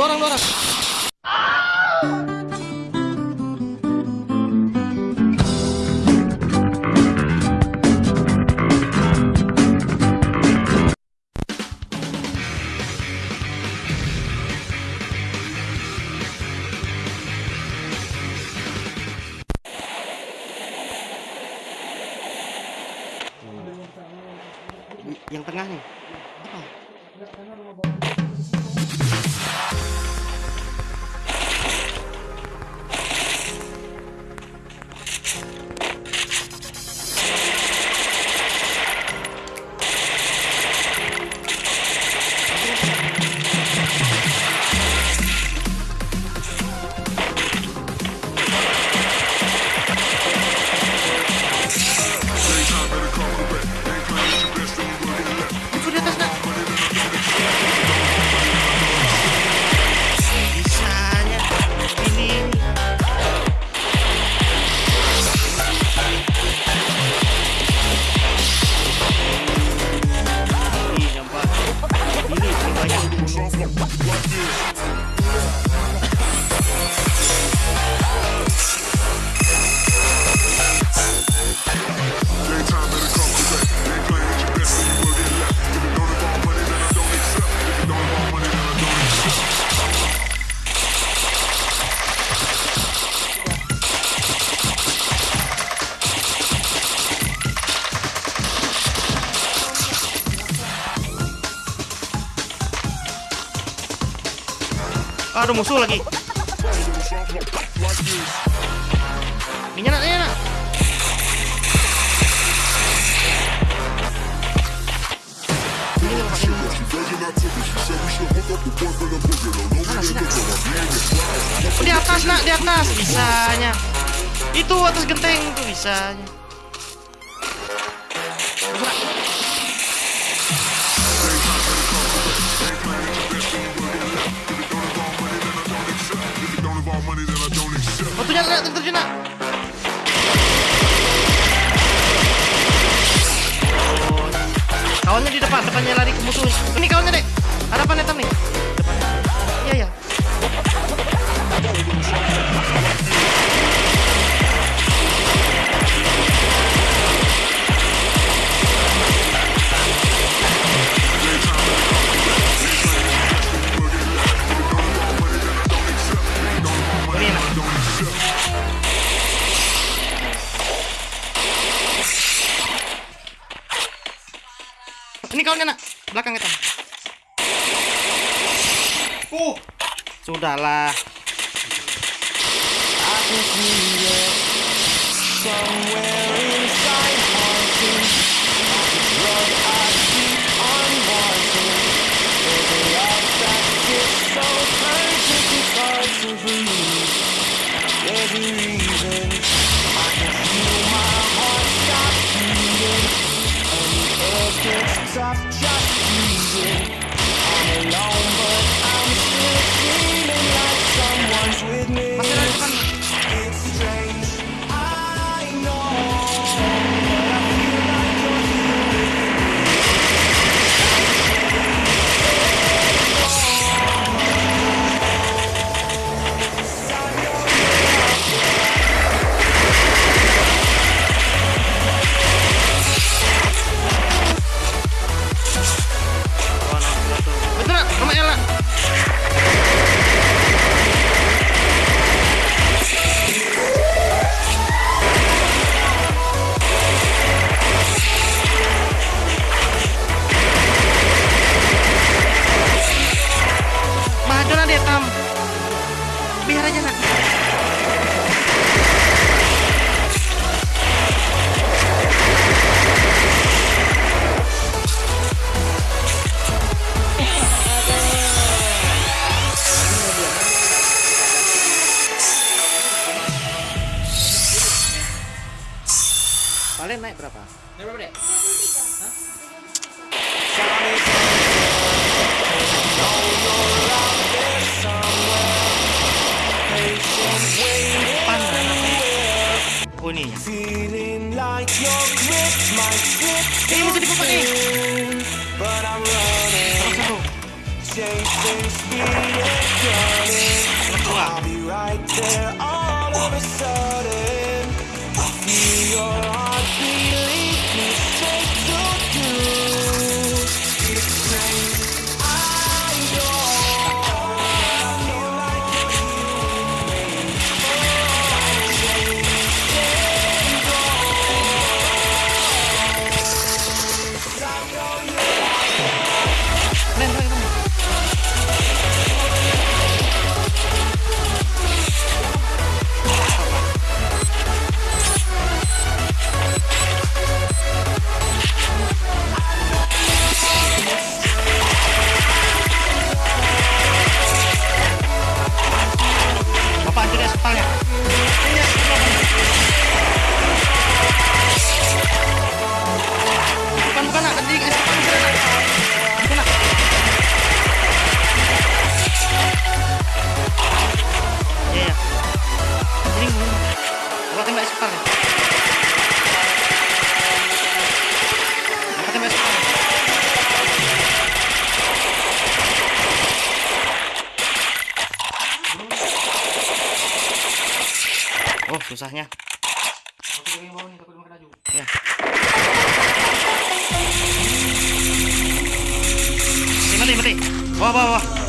Dua orang, dua orang. Yang tengah nih. Apa? Aduh musuh lagi. Minyak nak, minyak? Oh, di atas nak, di atas bisanya. Itu atas genteng tuh bisanya. Jangan, nak, terjun nak. Kawannya di depan, depannya lari ke musuh. Ini kawannya dek. Hadapan hitam nih. Ini kawannya nak. Belakang hitam. Uh, Sudahlah. I've use it kunin niya. Feeling. Like your grip right there all of a sudden. I feel your heart beating. Susahnya. Ya. Mati, mati. Wah, wah, wah.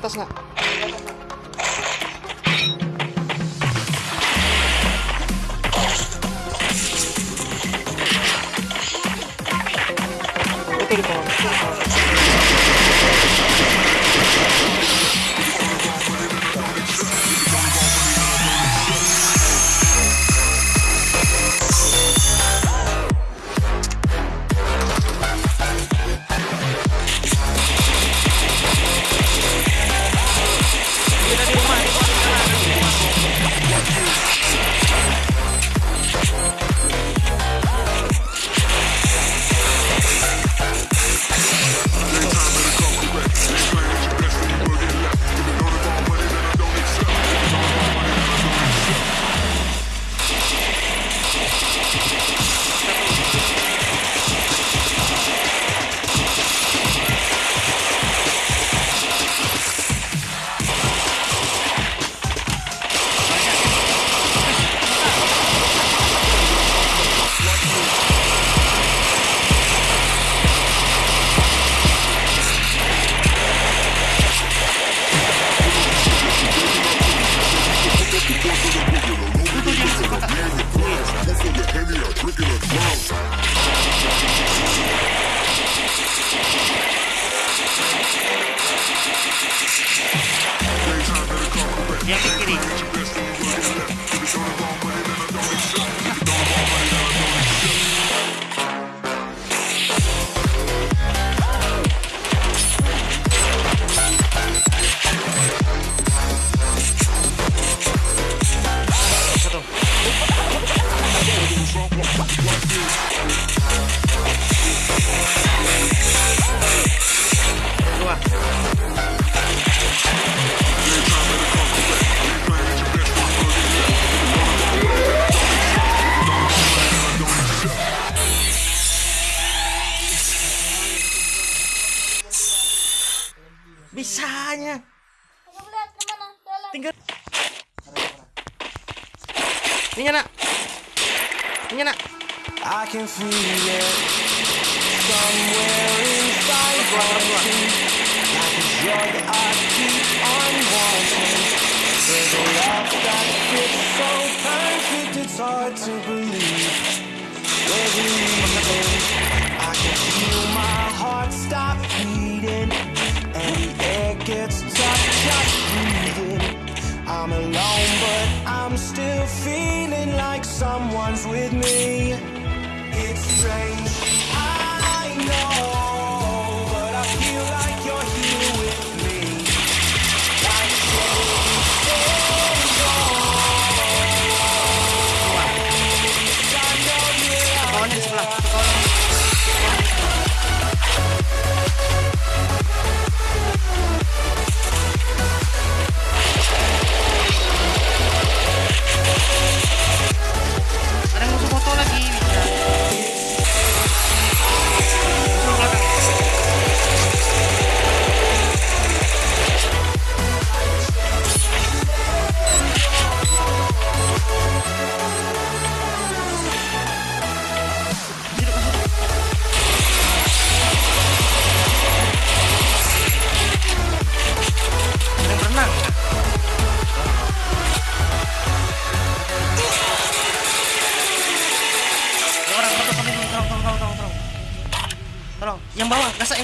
私の。bisanya tinggal ini nak ini nak I can feel it somewhere inside me. Like a drug I keep on wanting. There's a love that fits so perfect it's hard to believe. where We're leaving. I can feel my heart stop beating.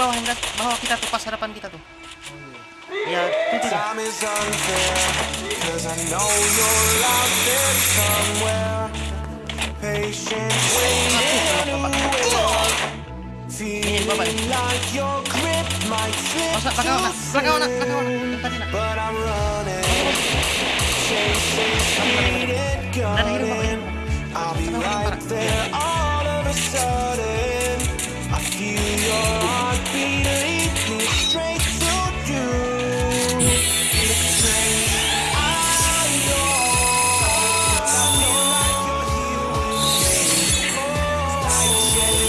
bawah yang bawah kita tuh pas harapan kita tuh ya itu tuh ini bapak ini masa pakai onak pakai onak pakai onak bentar nak ada hidup bapak hidup I'll be right there all of a sudden I just